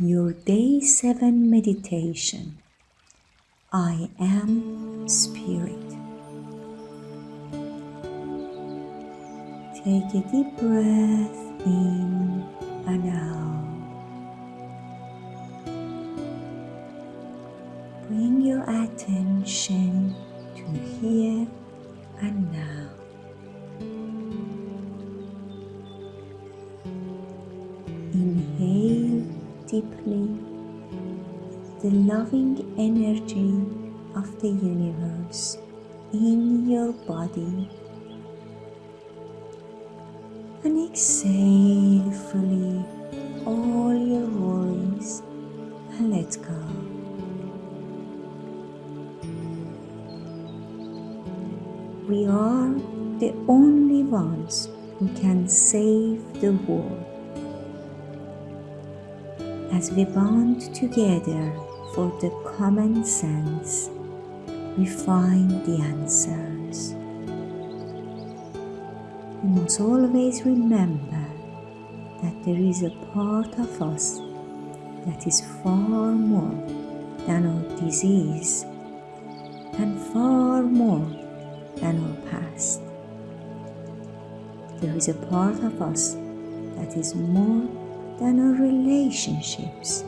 your day 7 meditation. I am Spirit. Take a deep breath in and out. Bring your attention to here deeply the loving energy of the universe in your body and exhale fully all your worries and let go. We are the only ones who can save the world. As we bond together for the common sense, we find the answers. We must always remember that there is a part of us that is far more than our disease and far more than our past. There is a part of us that is more than our relationships.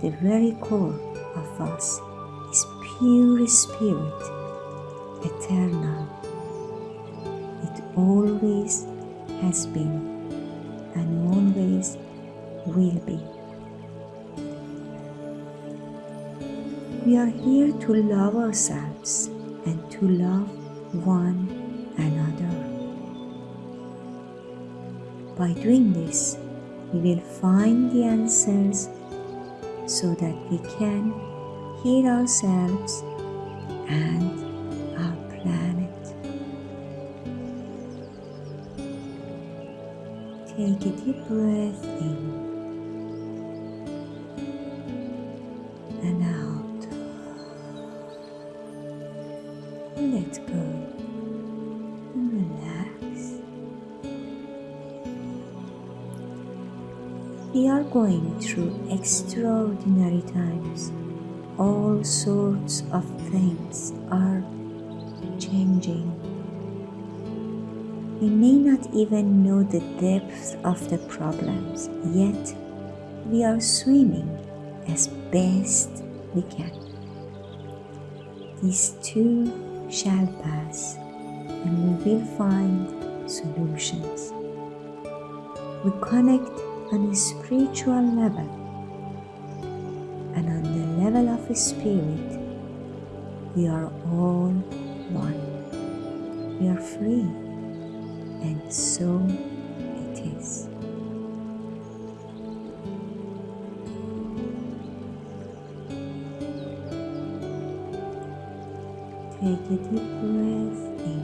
The very core of us is pure spirit, eternal. It always has been and always will be. We are here to love ourselves and to love one By doing this, we will find the answers so that we can heal ourselves and our planet. Take a deep breath in and out. Let go We are going through extraordinary times. All sorts of things are changing. We may not even know the depth of the problems, yet we are swimming as best we can. These too shall pass, and we will find solutions. We connect on a spiritual level, and on the level of spirit, we are all one. We are free, and so it is. Take a deep breath in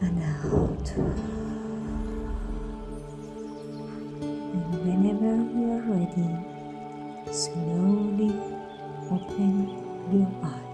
and out. whenever you are ready, slowly open your eyes.